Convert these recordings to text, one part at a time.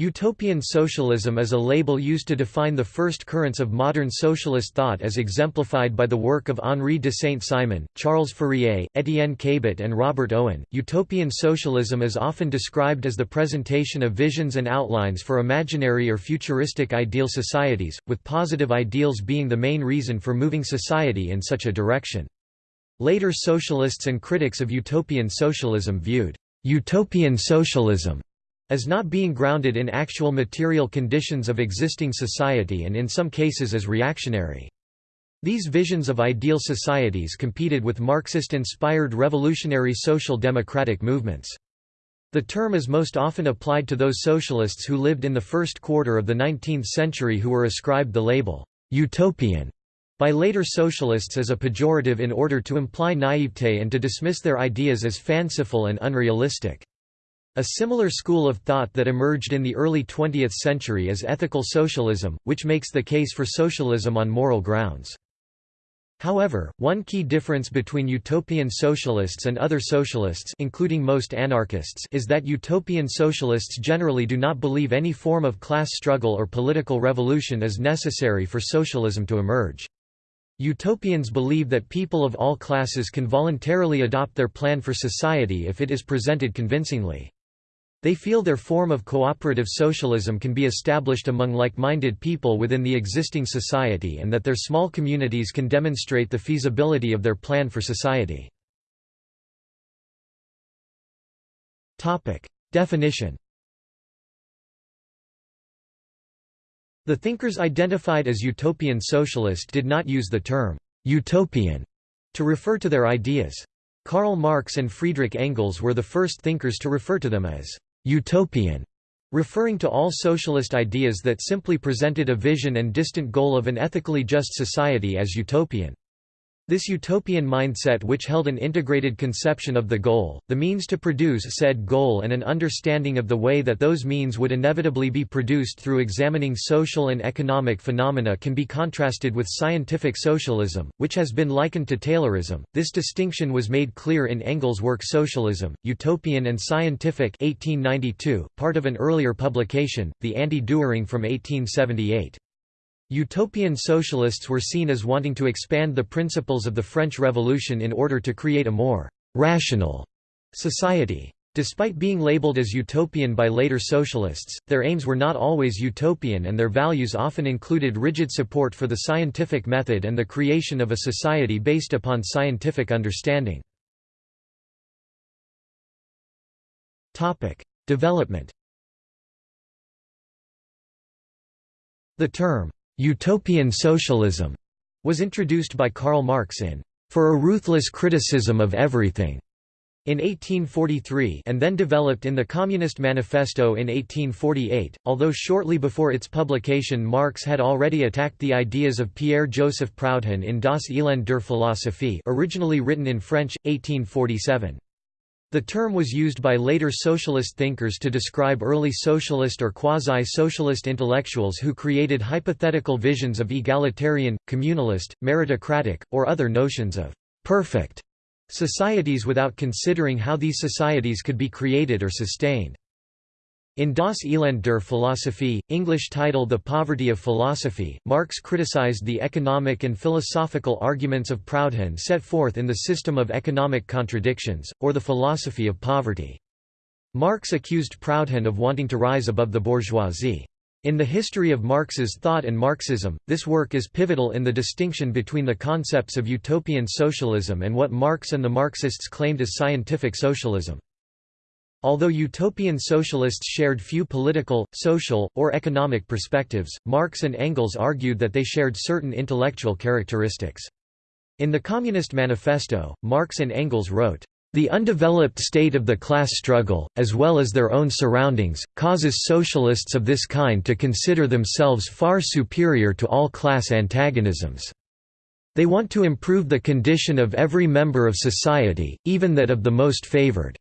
Utopian socialism is a label used to define the first currents of modern socialist thought as exemplified by the work of Henri de Saint-Simon, Charles Fourier, Étienne Cabet and Robert Owen. Utopian socialism is often described as the presentation of visions and outlines for imaginary or futuristic ideal societies, with positive ideals being the main reason for moving society in such a direction. Later socialists and critics of utopian socialism viewed utopian socialism as not being grounded in actual material conditions of existing society and in some cases as reactionary. These visions of ideal societies competed with Marxist-inspired revolutionary social democratic movements. The term is most often applied to those socialists who lived in the first quarter of the 19th century who were ascribed the label, utopian, by later socialists as a pejorative in order to imply naivete and to dismiss their ideas as fanciful and unrealistic. A similar school of thought that emerged in the early 20th century is ethical socialism, which makes the case for socialism on moral grounds. However, one key difference between utopian socialists and other socialists including most anarchists is that utopian socialists generally do not believe any form of class struggle or political revolution is necessary for socialism to emerge. Utopians believe that people of all classes can voluntarily adopt their plan for society if it is presented convincingly. They feel their form of cooperative socialism can be established among like-minded people within the existing society and that their small communities can demonstrate the feasibility of their plan for society. Definition The thinkers identified as utopian socialist did not use the term «utopian» to refer to their ideas. Karl Marx and Friedrich Engels were the first thinkers to refer to them as utopian, referring to all socialist ideas that simply presented a vision and distant goal of an ethically just society as utopian. This utopian mindset which held an integrated conception of the goal, the means to produce said goal and an understanding of the way that those means would inevitably be produced through examining social and economic phenomena can be contrasted with scientific socialism, which has been likened to Taylorism. This distinction was made clear in Engels' work Socialism, Utopian and Scientific 1892, part of an earlier publication, The Anti-Dühring from 1878. Utopian socialists were seen as wanting to expand the principles of the French Revolution in order to create a more «rational» society. Despite being labeled as utopian by later socialists, their aims were not always utopian and their values often included rigid support for the scientific method and the creation of a society based upon scientific understanding. Development The term, Utopian socialism was introduced by Karl Marx in For a Ruthless Criticism of Everything in 1843 and then developed in the Communist Manifesto in 1848, although shortly before its publication Marx had already attacked the ideas of Pierre-Joseph Proudhon in Das Elend der Philosophie originally written in French, 1847. The term was used by later socialist thinkers to describe early socialist or quasi-socialist intellectuals who created hypothetical visions of egalitarian, communalist, meritocratic, or other notions of «perfect» societies without considering how these societies could be created or sustained. In Das Elend der Philosophie, English title The Poverty of Philosophy, Marx criticized the economic and philosophical arguments of Proudhon set forth in the System of Economic Contradictions, or the philosophy of poverty. Marx accused Proudhon of wanting to rise above the bourgeoisie. In the history of Marx's thought and Marxism, this work is pivotal in the distinction between the concepts of utopian socialism and what Marx and the Marxists claimed as scientific socialism. Although utopian socialists shared few political, social, or economic perspectives, Marx and Engels argued that they shared certain intellectual characteristics. In the Communist Manifesto, Marx and Engels wrote, the undeveloped state of the class struggle, as well as their own surroundings, causes socialists of this kind to consider themselves far superior to all class antagonisms. They want to improve the condition of every member of society, even that of the most favored.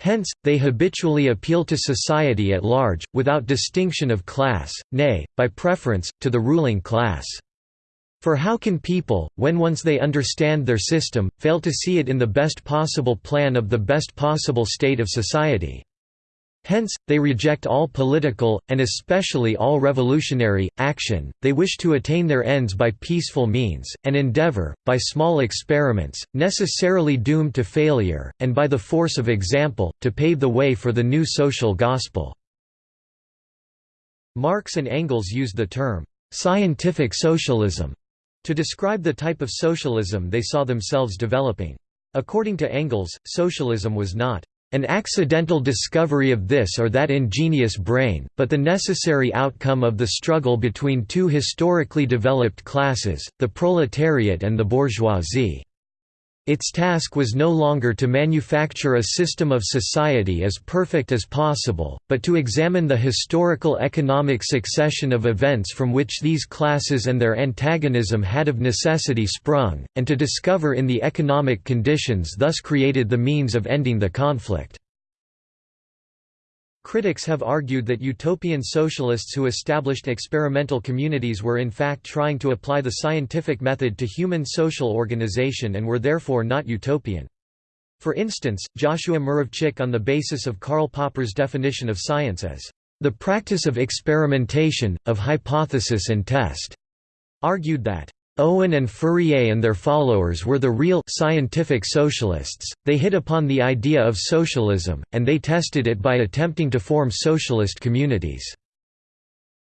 Hence, they habitually appeal to society at large, without distinction of class, nay, by preference, to the ruling class. For how can people, when once they understand their system, fail to see it in the best possible plan of the best possible state of society? Hence, they reject all political, and especially all revolutionary, action, they wish to attain their ends by peaceful means, and endeavor, by small experiments, necessarily doomed to failure, and by the force of example, to pave the way for the new social gospel." Marx and Engels used the term, "'scientific socialism' to describe the type of socialism they saw themselves developing. According to Engels, socialism was not an accidental discovery of this or that ingenious brain, but the necessary outcome of the struggle between two historically developed classes, the proletariat and the bourgeoisie. Its task was no longer to manufacture a system of society as perfect as possible, but to examine the historical economic succession of events from which these classes and their antagonism had of necessity sprung, and to discover in the economic conditions thus created the means of ending the conflict. Critics have argued that utopian socialists who established experimental communities were in fact trying to apply the scientific method to human social organization and were therefore not utopian. For instance, Joshua Muravchik on the basis of Karl Popper's definition of science as the practice of experimentation, of hypothesis and test, argued that Owen and Fourier and their followers were the real scientific socialists, they hit upon the idea of socialism, and they tested it by attempting to form socialist communities.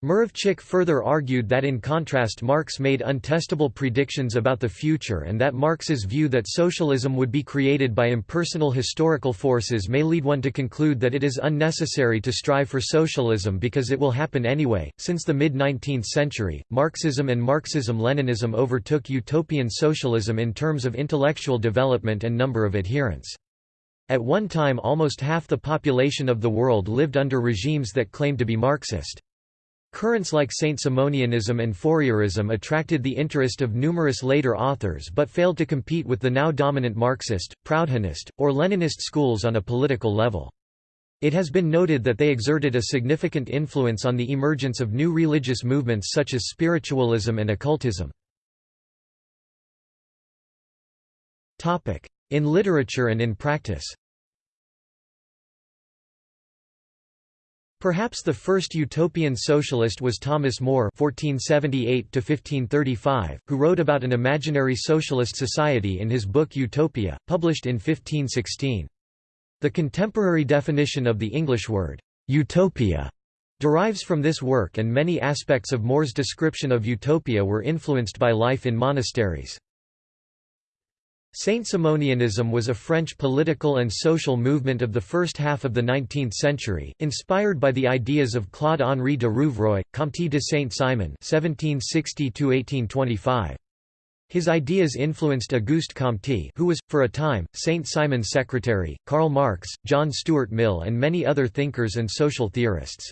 Muravchik further argued that in contrast Marx made untestable predictions about the future and that Marx's view that socialism would be created by impersonal historical forces may lead one to conclude that it is unnecessary to strive for socialism because it will happen anyway. Since the mid 19th century, Marxism and Marxism Leninism overtook utopian socialism in terms of intellectual development and number of adherents. At one time almost half the population of the world lived under regimes that claimed to be Marxist. Currents like Saint-Simonianism and Fourierism attracted the interest of numerous later authors but failed to compete with the now dominant Marxist, Proudhonist, or Leninist schools on a political level. It has been noted that they exerted a significant influence on the emergence of new religious movements such as spiritualism and occultism. In literature and in practice Perhaps the first utopian socialist was Thomas More (1478–1535), who wrote about an imaginary socialist society in his book Utopia, published in 1516. The contemporary definition of the English word utopia derives from this work, and many aspects of More's description of utopia were influenced by life in monasteries. Saint-Simonianism was a French political and social movement of the first half of the 19th century, inspired by the ideas of Claude-Henri de Rouvroy, Comte de Saint-Simon His ideas influenced Auguste Comte who was, for a time, Saint-Simon's secretary, Karl Marx, John Stuart Mill and many other thinkers and social theorists.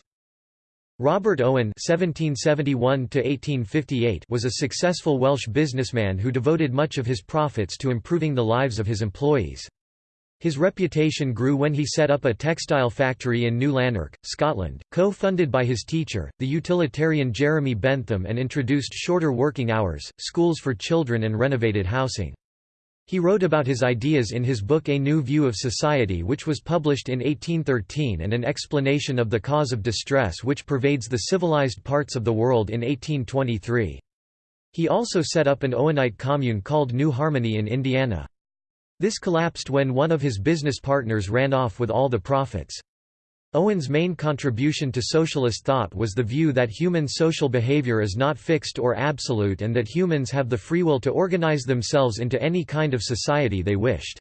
Robert Owen (1771–1858) was a successful Welsh businessman who devoted much of his profits to improving the lives of his employees. His reputation grew when he set up a textile factory in New Lanark, Scotland, co-funded by his teacher, the utilitarian Jeremy Bentham and introduced shorter working hours, schools for children and renovated housing. He wrote about his ideas in his book A New View of Society which was published in 1813 and an explanation of the cause of distress which pervades the civilized parts of the world in 1823. He also set up an Owenite commune called New Harmony in Indiana. This collapsed when one of his business partners ran off with all the profits. Owen's main contribution to socialist thought was the view that human social behavior is not fixed or absolute and that humans have the free will to organize themselves into any kind of society they wished.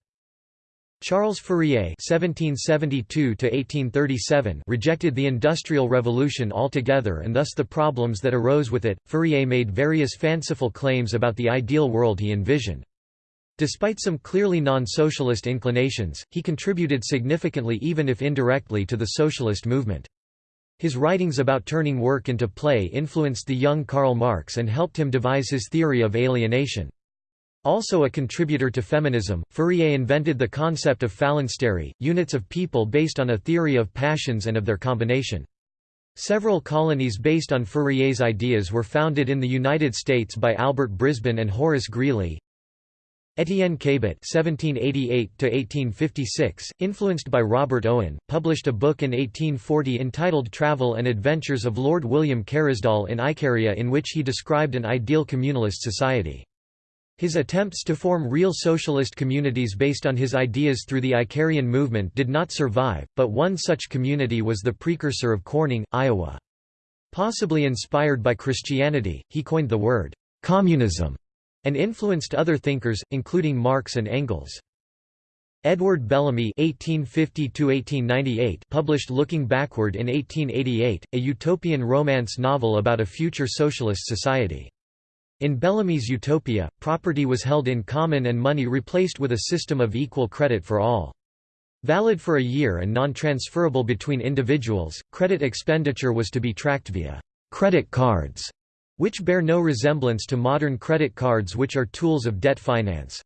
Charles Fourier (1772–1837) rejected the Industrial Revolution altogether and thus the problems that arose with it. Fourier made various fanciful claims about the ideal world he envisioned. Despite some clearly non-socialist inclinations, he contributed significantly even if indirectly to the socialist movement. His writings about turning work into play influenced the young Karl Marx and helped him devise his theory of alienation. Also a contributor to feminism, Fourier invented the concept of phalanstery, units of people based on a theory of passions and of their combination. Several colonies based on Fourier's ideas were founded in the United States by Albert Brisbane and Horace Greeley, Étienne Cabet (1788–1856), influenced by Robert Owen, published a book in 1840 entitled "Travel and Adventures of Lord William Carisdall in Icaria," in which he described an ideal communalist society. His attempts to form real socialist communities based on his ideas through the Icarian movement did not survive, but one such community was the precursor of Corning, Iowa. Possibly inspired by Christianity, he coined the word communism and influenced other thinkers, including Marx and Engels. Edward Bellamy (1850–1898) published *Looking Backward* in 1888, a utopian romance novel about a future socialist society. In Bellamy's utopia, property was held in common and money replaced with a system of equal credit for all. Valid for a year and non-transferable between individuals, credit expenditure was to be tracked via credit cards which bear no resemblance to modern credit cards which are tools of debt finance.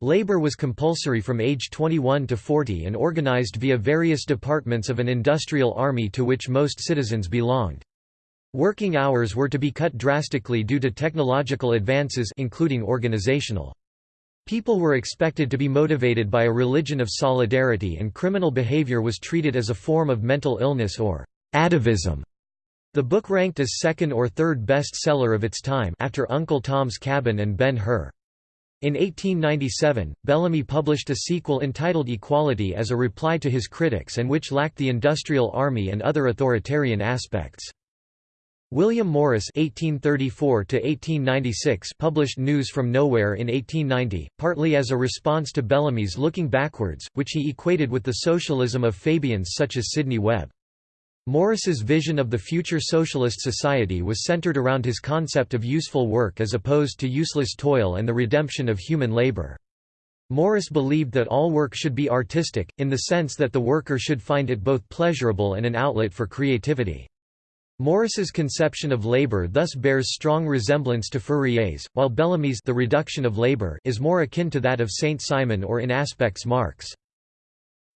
Labor was compulsory from age 21 to 40 and organized via various departments of an industrial army to which most citizens belonged. Working hours were to be cut drastically due to technological advances including organizational. People were expected to be motivated by a religion of solidarity and criminal behavior was treated as a form of mental illness or atavism. The book ranked as second or third best-seller of its time after Uncle Tom's Cabin and Ben-Hur. In 1897, Bellamy published a sequel entitled Equality as a reply to his critics and which lacked the industrial army and other authoritarian aspects. William Morris (1834–1896) published News from Nowhere in 1890, partly as a response to Bellamy's Looking Backwards, which he equated with the socialism of Fabians such as Sidney Webb. Morris's vision of the future socialist society was centered around his concept of useful work as opposed to useless toil and the redemption of human labor. Morris believed that all work should be artistic, in the sense that the worker should find it both pleasurable and an outlet for creativity. Morris's conception of labor thus bears strong resemblance to Fourier's, while Bellamy's the reduction of labor is more akin to that of Saint-Simon or in aspects Marx.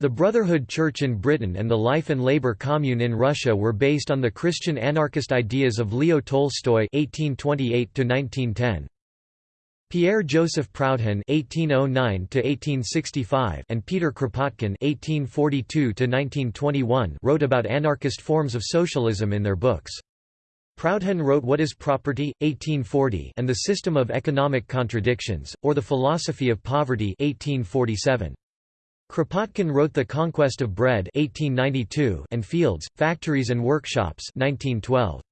The Brotherhood Church in Britain and the Life and Labor Commune in Russia were based on the Christian anarchist ideas of Leo Tolstoy (1828–1910). Pierre-Joseph Proudhon (1809–1865) and Peter Kropotkin (1842–1921) wrote about anarchist forms of socialism in their books. Proudhon wrote What is Property, 1840 and The System of Economic Contradictions, or The Philosophy of Poverty 1847. Kropotkin wrote The Conquest of Bread 1892 and Fields, Factories and Workshops 1912.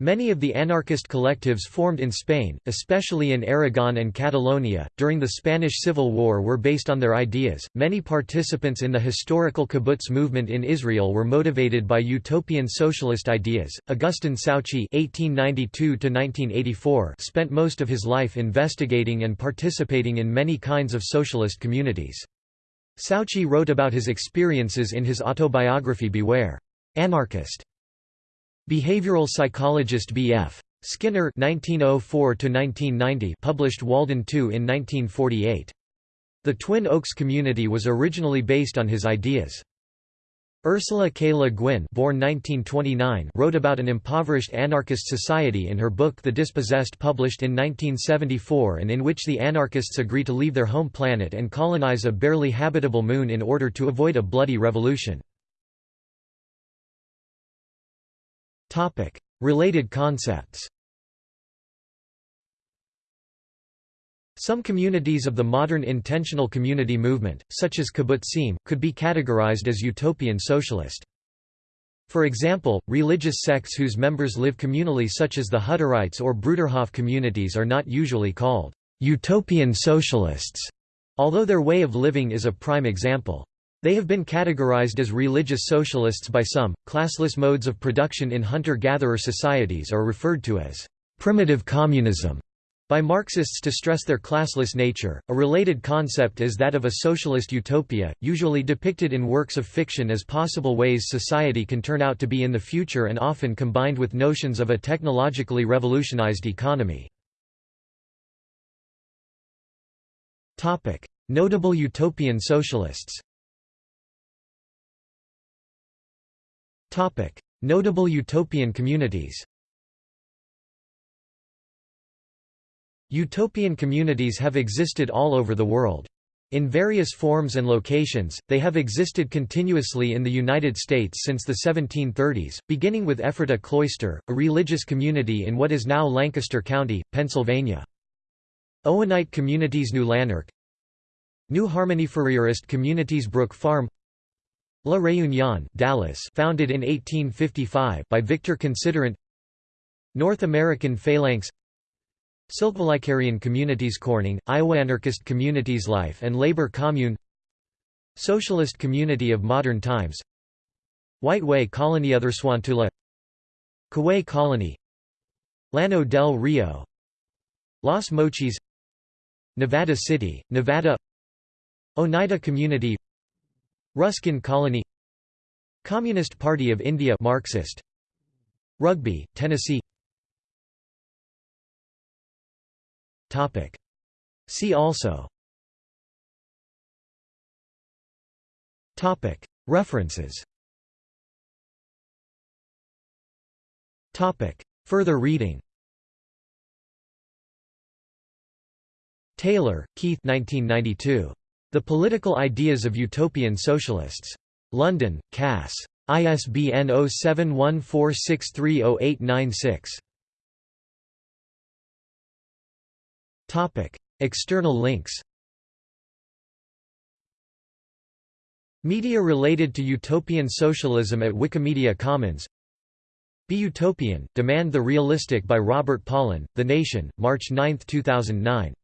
Many of the anarchist collectives formed in Spain, especially in Aragon and Catalonia, during the Spanish Civil War were based on their ideas. Many participants in the historical kibbutz movement in Israel were motivated by utopian socialist ideas. Augustin Souchy (1892–1984) spent most of his life investigating and participating in many kinds of socialist communities. Souchy wrote about his experiences in his autobiography Beware! Anarchist. Behavioral psychologist B.F. Skinner (1904–1990) published Walden II in 1948. The Twin Oaks community was originally based on his ideas. Ursula K. Le Guin born 1929 wrote about an impoverished anarchist society in her book The Dispossessed published in 1974 and in which the anarchists agree to leave their home planet and colonize a barely habitable moon in order to avoid a bloody revolution. Related concepts Some communities of the modern intentional community movement, such as kibbutzim, could be categorized as utopian socialist. For example, religious sects whose members live communally such as the Hutterites or Bruderhof communities are not usually called utopian socialists, although their way of living is a prime example. They have been categorized as religious socialists by some. Classless modes of production in hunter gatherer societies are referred to as primitive communism by Marxists to stress their classless nature. A related concept is that of a socialist utopia, usually depicted in works of fiction as possible ways society can turn out to be in the future and often combined with notions of a technologically revolutionized economy. Notable utopian socialists. Notable utopian communities. Utopian communities have existed all over the world. In various forms and locations, they have existed continuously in the United States since the 1730s, beginning with Ephrata Cloister, a religious community in what is now Lancaster County, Pennsylvania. Owenite communities New Lanark New Harmony Fourierist communities Brook Farm La Réunion Dallas founded in 1855 by Victor Considerant North American Phalanx Silkvolicarian communities Corning, Iowa Anarchist communities Life and Labor Commune Socialist Community of Modern Times White Way Colony Otherswantula Kaweah Colony Llano del Rio Los Mochis Nevada City, Nevada Oneida Community Ruskin Colony Communist Party of India Marxist Rugby, Tennessee Topic. See also Topic. References Topic. Further reading Taylor, Keith 1992. The Political Ideas of Utopian Socialists. London, Cass. ISBN 0714630896. External links Media related to utopian socialism at Wikimedia Commons Be Utopian, Demand the Realistic by Robert Pollin, The Nation, March 9, 2009